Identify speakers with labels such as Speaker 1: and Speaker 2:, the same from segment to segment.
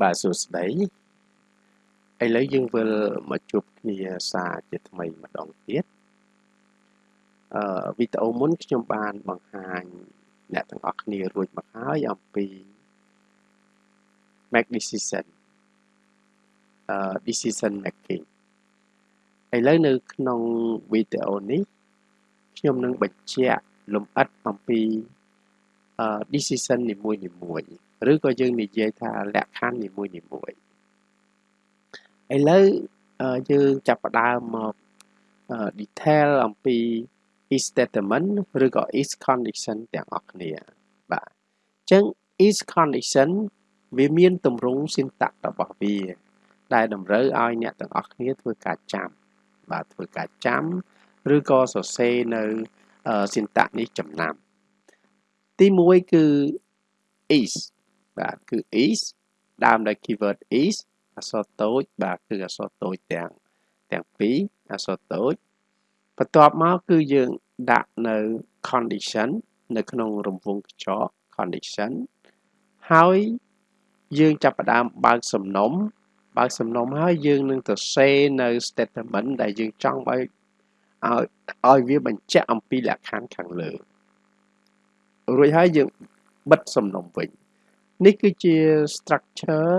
Speaker 1: បាទសួស្តីឥឡូវយើងវិលមកជួបគ្នាសារជាថ្មីម្ដងទៀតអឺវីដេអូមុនខ្ញុំបានបង្ហាញអ្នកទាំងអស់គ្នារួចមកហើយអំពី make decision អឺ decision making ឥឡូវនៅក្នុងវីដេអូនេះខ្ញុំនឹងបញ្ជាក់លម្អិតអំពី decision នីមួយនីមួយ ឬក៏យើងនិយាយថាលក្ខខណ្ឌនីមួយនីមួយឥឡូវយើងចាប់ផ្ដើមមក detail អំពី is statement ឬក៏ is condition ទាំងអស់គ្នាបាទអញ្ចឹង is condition វាមានទម្រង់ syntax របស់វា ដែលតម្រូវឲ្យអ្នកទាំងអស់គ្នាធ្វើការចាំបាទធ្វើការចាំឬក៏សរសេរនៅ syntax នេះចំណាំទី1គឺ is បាទគឺ is ដើមដោយ keyword is អក្សរតូចបាទគឺអក្សរតូចទាំងទាំងពីរអក្សរតូចបន្ទាប់មកគឺយើងដាក់នៅ condition នៅក្នុងរង្វង់កញ្ចក់ condition ហើយយើងចាប់ផ្ដើមបើកសំណុំបើកសំណុំហើយយើងនឹងទៅសេនៅ statement ដែលយើងចង់ឲ្យឲ្យឲ្យវាបញ្ជាក់អំពីលក្ខខណ្ឌខាងលើរួចហើយយើងបិទសំណុំវិញ នេះគឺជា structure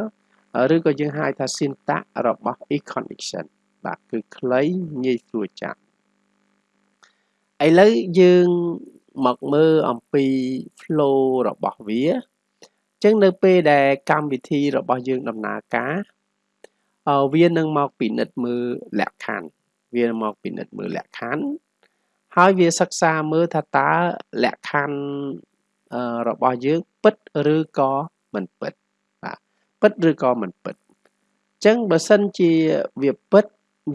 Speaker 1: ឬក៏យើងហៅថា syntax របស់ if condition បាទគឺខ្លីងាយស្រួលចាំឥឡូវយើងមកមើលអំពី flow របស់វាអញ្ចឹងនៅពេលដែលកម្មវិធីរបស់យើងដំណើរការវានឹងមកពិនិត្យមើលលក្ខខណ្ឌវាមកពិនិត្យមើលលក្ខខណ្ឌហើយវាសិក្សាមើលថាតើលក្ខខណ្ឌ របស់យើងពិតឬក៏មិនពិតបាទពិតឬក៏មិនពិតអញ្ចឹងបើសិនជាវាពិត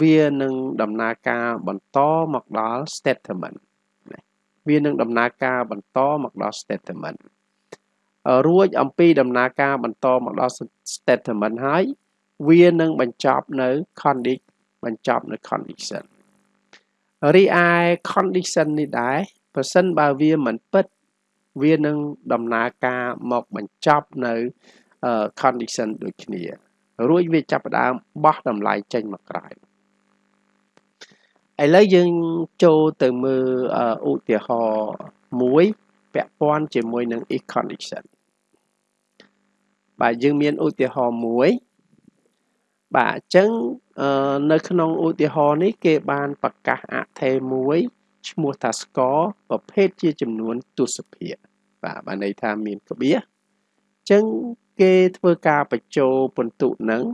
Speaker 1: វានឹងដំណើរការបន្តមកដល់ statement វានឹងដំណើរការបន្តមកដល់ statement រួចអំពីដំណើរការបន្តមកដល់ statement ហើយវានឹងបញ្ចប់នៅ condition បញ្ចប់នៅ condition រីឯ condition នេះដែរប្រសិនបើវាមិនពិត វានឹងដំណើរការមកបញ្ចប់នៅ condition ដូចគ្នារួចវាចាប់ផ្ដើមបោះតម្លៃចេញមកក្រៅឥឡូវយើងចូលទៅមើលឧទាហរណ៍មួយពាក់ព័ន្ធជាមួយនឹង if condition បាទយើងមានឧទាហរណ៍មួយបាទអញ្ចឹងនៅក្នុងឧទាហរណ៍នេះគេបានប្រកាសអថេមួយឈ្មោះថា score ប្រភេទជាចំនួនទស្សភាគ បាទបានន័យថាមានក្បៀសអញ្ចឹងគេធ្វើការបញ្ចូលពិន្ទុនឹង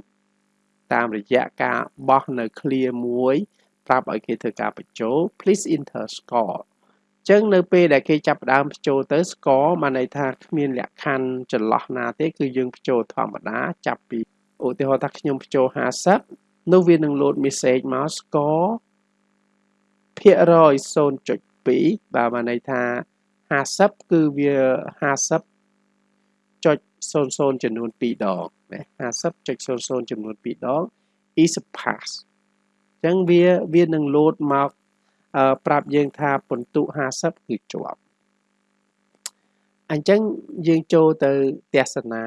Speaker 1: តាមរយៈការបោះនៅ clear មួយប្រាប់ឲ្យគេធ្វើការបញ្ចូល please enter score អញ្ចឹងនៅពេលដែលគេចាប់ផ្ដើមបញ្ចូលទៅ score បានន័យថាគ្មានលក្ខខណ្ឌចន្លោះណាទេ គឺយើងបញ្ចូលធម្មតាចាប់ពីឧទាហរណ៍ថាខ្ញុំបញ្ចូល50នោះវានឹង load message មក score ភាគរយ0.2បាទបានន័យថា 50គឺវា50ចុច00ចំនួន2ដងណា50.00ចំនួន2ដង is a pass អញ្ចឹងវាវានឹង load មកប្រាប់យើងថាពិន្ទុ50គឺជាប់អញ្ចឹងយើងចូលទៅទស្សនា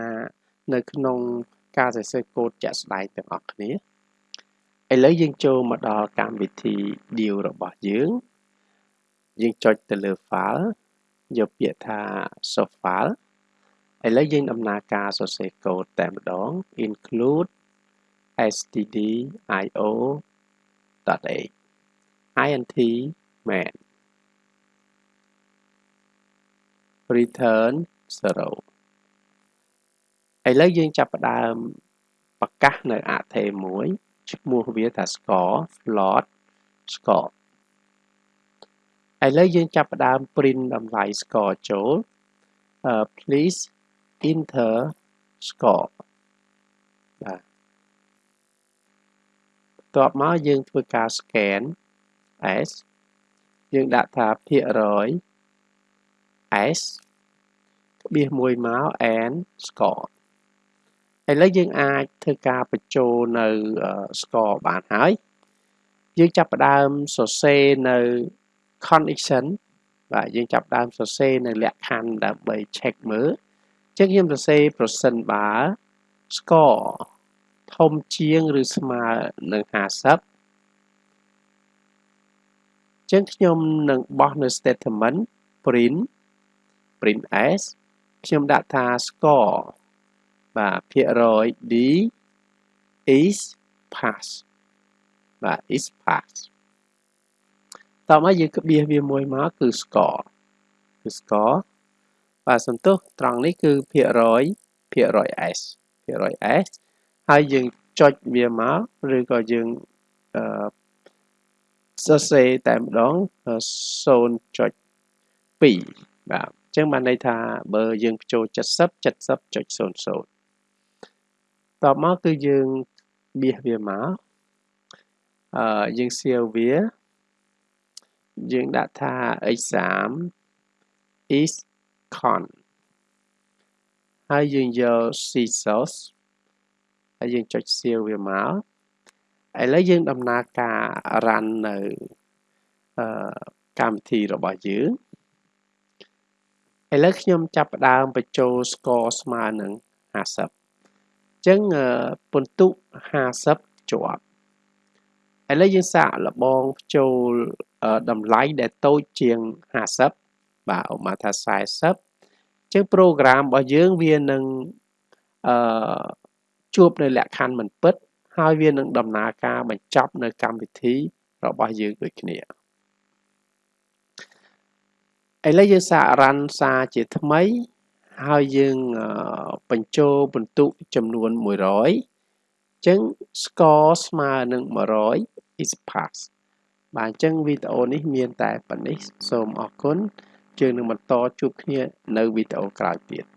Speaker 1: នៅក្នុងការសរសេរកូដជាក់ស្ដែងទាំងអស់គ្នាឥឡូវយើងចូលមកដល់កម្មវិធី deal របស់យើងយើងចុចទៅលើ file យកពាក្យថា source file ឥឡូវយើងដំណើរការសរសេរកូដតែម្ដង include stdio.a int main return 0ឥឡូវយើងចាប់ផ្ដើមប្រកាសនៅអថេមួយឈ្មោះវាថា score float score ឥឡូវយើងចាប់ផ្ដើម print តម្លៃ score ចូល please enter score បាទបន្ទាប់មកយើងធ្វើការ scan s យើងដាក់ថាភាគរយ s ក្បៀសមួយមក and score ឥឡូវយើងអាចធ្វើការបញ្ចូលនៅ score បានហើយយើងចាប់ផ្ដើមសរសេរនៅ condition បាទយើងចាប់ដើមសរសេរនៅលក្ខខណ្ឌដើម្បី check មើលអញ្ចឹងខ្ញុំសរសេរប្រសិនបើ score ធំជាងឬស្មើនឹង50ចឹងខ្ញុំនឹងបោះនៅ statement print print s ខ្ញុំដាក់ថា score បាទភាគរយ d is pass បាទ is pass តោះមកយើងក្បៀសវាមួយមកគឺ score គឺ score បាទសន្ទុះត្រង់នេះគឺភាគរយភាគរយ s ភាគរយ s ហើយយើងចុចវាមកឬក៏យើងអឺសរសេរតែម្ដង0.2បាទអញ្ចឹងបានន័យថាបើយើងបញ្ចូល70 70.00តបមកគឺយើងបៀសវាមកអឺយើងសៀវវា យើងដាក់ថា exam is con ហើយយើងយក c source ហើយយើងចុចសៀវវាមកឥឡូវយើងដំណើរការ run នៅអឺកម្មវិធីរបស់យើងឥឡូវខ្ញុំចាប់ផ្ដើមបញ្ចូល score ស្មើនឹង50អញ្ចឹងពិន្ទុ50ជាប់ឥឡូវយើងសាកលបងបញ្ចូល តម្លៃដែលតូចជាង50បាទឧបមាថា40អញ្ចឹង program របស់យើងវានឹងអឺជួបនៅលក្ខខណ្ឌមិនពិត ហើយវានឹងដំណើរការបញ្ចប់នៅកម្មវិធីរបស់យើងដូចគ្នាឥឡូវយើងសាករ៉ាន់សារជាថ្មីហើយយើងបញ្ចូលបន្ទុកចំនួន100អញ្ចឹង score ស្មើនឹង100 is pass បាទអញ្ចឹងវីដេអូនេះមានតែប៉ុណ្នេះសូមអរគុណយើងនឹងបន្តជួបគ្នានៅវីដេអូក្រោយទៀត